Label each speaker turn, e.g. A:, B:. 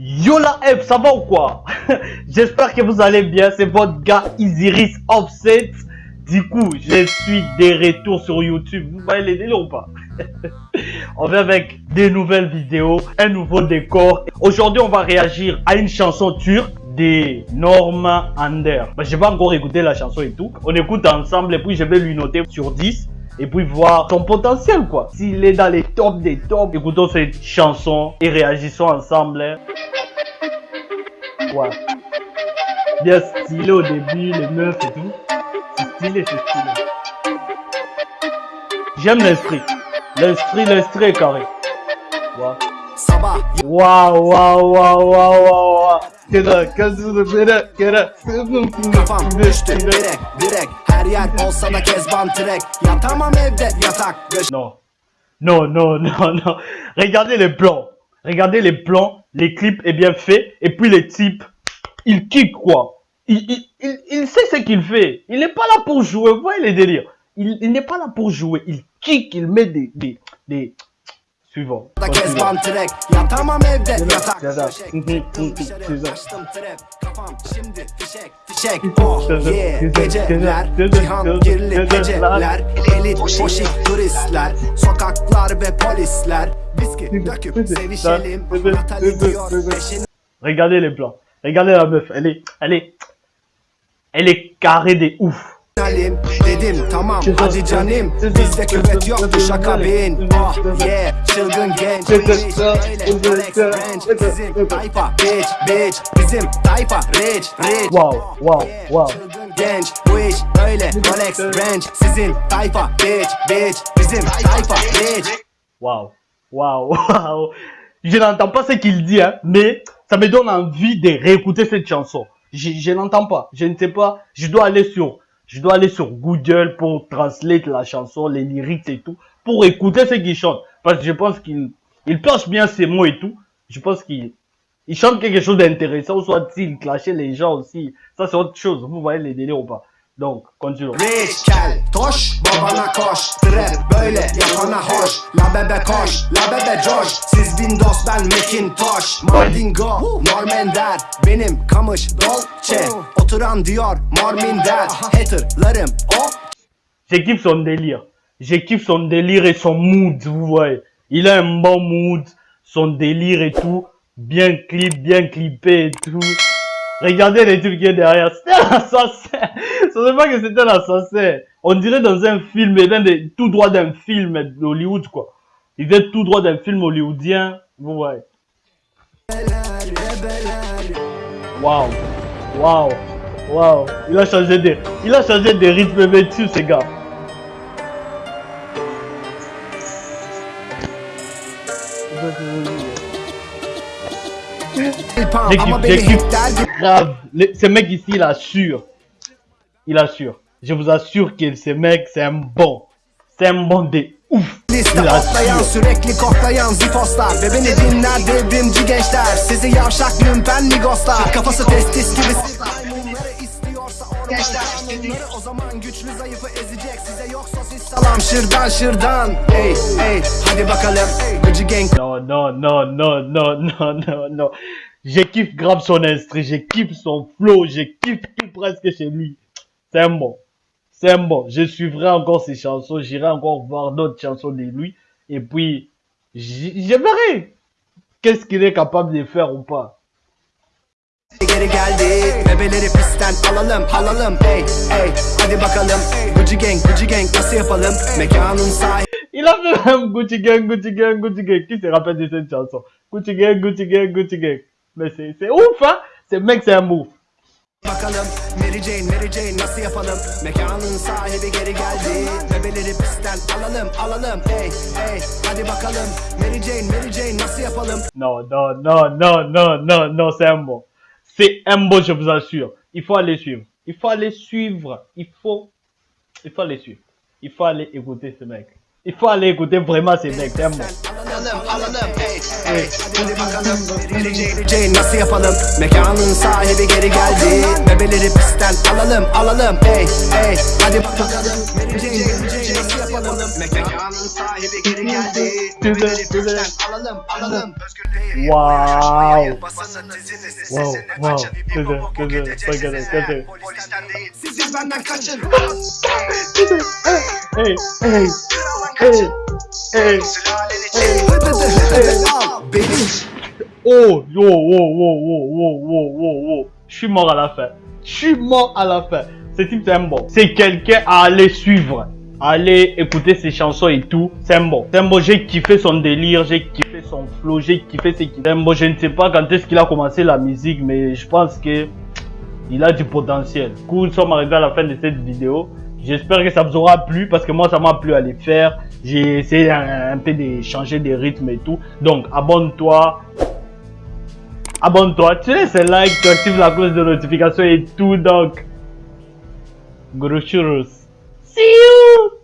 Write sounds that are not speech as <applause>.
A: Yo la F, ça va ou quoi? <laughs> J'espère que vous allez bien, c'est votre gars Isiris Offset. Du coup, je suis des retours sur YouTube, vous voyez les délires ou pas? <laughs> On vient avec des nouvelles vidéos, un nouveau décor. Aujourd'hui, on va réagir à une chanson turque des Norma Ander. Bah, je vais encore écouter la chanson et tout. On écoute ensemble et puis je vais lui noter sur 10 et puis voir son potentiel quoi. S'il est dans les tops des tops, écoutons cette chanson et réagissons ensemble. Hein. Ouais. Bien stylé au début, les meufs et tout. C'est stylé, c'est stylé. J'aime l'esprit. L'esprit, l'esprit est carré. Kazını.
B: Kafam düştü Her yer olsa da kezban trek Yatamam evde yatak
A: Non. Non, non, non, non. Regardez les plans. Regardez les plans. Les clips est bien fait. Et puis les types, il kick quoi. Il, il, il, il sait ce qu'il fait. Il n'est pas là pour jouer. Vous voyez les délires. Il, il n'est pas là pour jouer. Il kick, il met des, des, des, Suivant.
B: da kezban trek. Yatamam evde. Yatak
A: Ceza. ceza.
B: Kafam şimdi fişek fişek. Oh yeah. Geceler
A: ceza,
B: Cihan
A: ceza,
B: kirli
A: ceza,
B: geceler. Elit poşik turistler. Sokaklar ve polisler. Viski döküp sevişelim. Natali diyor peşin
A: Regardez les plans. Regardez la meuf. Elle est, elle est, elle est carrée des ouf.
B: Halim dedim tamam hadi canım Bizde küvet yoktu şaka bin
A: ceza.
B: yeah çılgın genç Bizim tayfa bitch bitch Bizim tayfa rich rich
A: Wow, wow,
B: yeah,
A: wow.
B: Genç bu iş böyle Alex Ranch Sizin tayfa bitch bitch Bizim tayfa rich
A: Waouh, waouh, <laughs> waouh. Je n'entends pas ce qu'il dit, hein, mais ça me donne envie de réécouter cette chanson. Je, je n'entends pas. Je ne sais pas. Je dois aller sur, je dois aller sur Google pour translate la chanson, les lyrics et tout, pour écouter ce qu'il chante. Parce que je pense qu'il, il bien ses mots et tout. Je pense qu'il, il chante quelque chose d'intéressant, soit il clashait les gens aussi. Ça c'est autre chose. Vous voyez les délires ou pas. Donc, continuons.
B: Rich kel toş babana koş Trap böyle yapana hoş La bebe koş la bebe coş Siz Windows ben Macintosh Mardingo Normender Benim kamış Dolce Oturan diyor Morminder Haterlarım o
A: Je kiffe son délire. Kiffe son délire et son mood, vous voyez. Il a un bon mood, son délire et tout. Bien clip, bien clippé et tout. Regardez les trucs qui est derrière. C'était un assassin. Ce n'est pas que c'était un assassin. On dirait dans un film, il vient de, tout droit d'un film d'Hollywood, quoi. Il vient tout droit d'un film hollywoodien. Vous voyez. Waouh. Waouh. Waouh. Il a changé de, il a changé de rythme dessus, ces gars. Grave. Le- ce mec ici, il assure. Il assure. Je vous assure que ce mec, c'est un bon. C'est un bon de ouf.
B: Liste sürekli koklayan zifoslar Ve beni dinler devrimci gençler Sizi yavşak lümpen migoslar Kafası testis gibi O zaman güçlü zayıfı ezecek Size yoksa siz salam şırdan şırdan Ey ey hadi bakalım Gıcı gang
A: Non, non, non, non, non, non, non, non. Je kiffe grave son instru, je kiffe son flow, je kiffe tout presque chez lui. C'est un bon. C'est un bon. Je suivrai encore ses chansons, j'irai encore voir d'autres chansons de lui. Et puis, je verrai qu'est-ce qu'il est capable de faire ou pas. Il a fait un Gucci Gang, Gucci Gang, Gucci Gang. Qui se rappelle de cette chanson? Gucci Gang, Gucci Gang, Gucci Gang. Mais c'est ouf, hein Ce mec, c'est un move.
B: Bakalım Mary Jane Mary Jane nasıl yapalım Mekanın sahibi geri geldi Bebeleri pistten alalım alalım Ey ey hadi bakalım Mary Jane Mary Jane nasıl yapalım
A: Non, non, non, non, non, non, non, c'est un bon. C'est un bon, je vous assure. Il faut aller suivre. Il faut aller suivre. Il faut, il faut aller suivre. Il faut aller écouter ce mec. Il faut aller écouter vraiment ce mec. C'est un bon.
B: Alalım alalım. Hey hey. Hadi bakalım. Nasıl yapalım? Mekanın sahibi geri geldi. Bebeleri pistten alalım alalım. Hey hey. Hadi bakalım. Jane nasıl yapalım? Mekanın sahibi geri geldi. Bebeleri pistten alalım alalım.
A: Wow. Wow, wow. Güzel, güzel. Bakın,
B: değil. Siz benden kaçın.
A: Hey, hey, hey, hey. Oh, yo, wow, wow, wow, wow, wow, wow, wow. Je suis mort à la fin. Je suis mort à la fin. Ce type, c'est un bon. C'est quelqu'un à aller suivre. Aller écouter ses chansons et tout. C'est. C'est un bon. J'ai kiffé son délire. J'ai kiffé son flow. J'ai kiffé C'est un bon. Je ne sais pas quand est-ce qu'il a commencé la musique, mais je pense que il a du potentiel. Du coup, nous sommes arrivés à la fin de cette vidéo. J'espère que ça vous aura plu parce que moi, ça m'a plu à les faire. J'ai essayé un, peu de changer des rythmes et tout. Donc, abonne-toi. Abonne-toi, tu laisses un like, tu actives la cloche de notification et tout. Donc, gros churros. See you!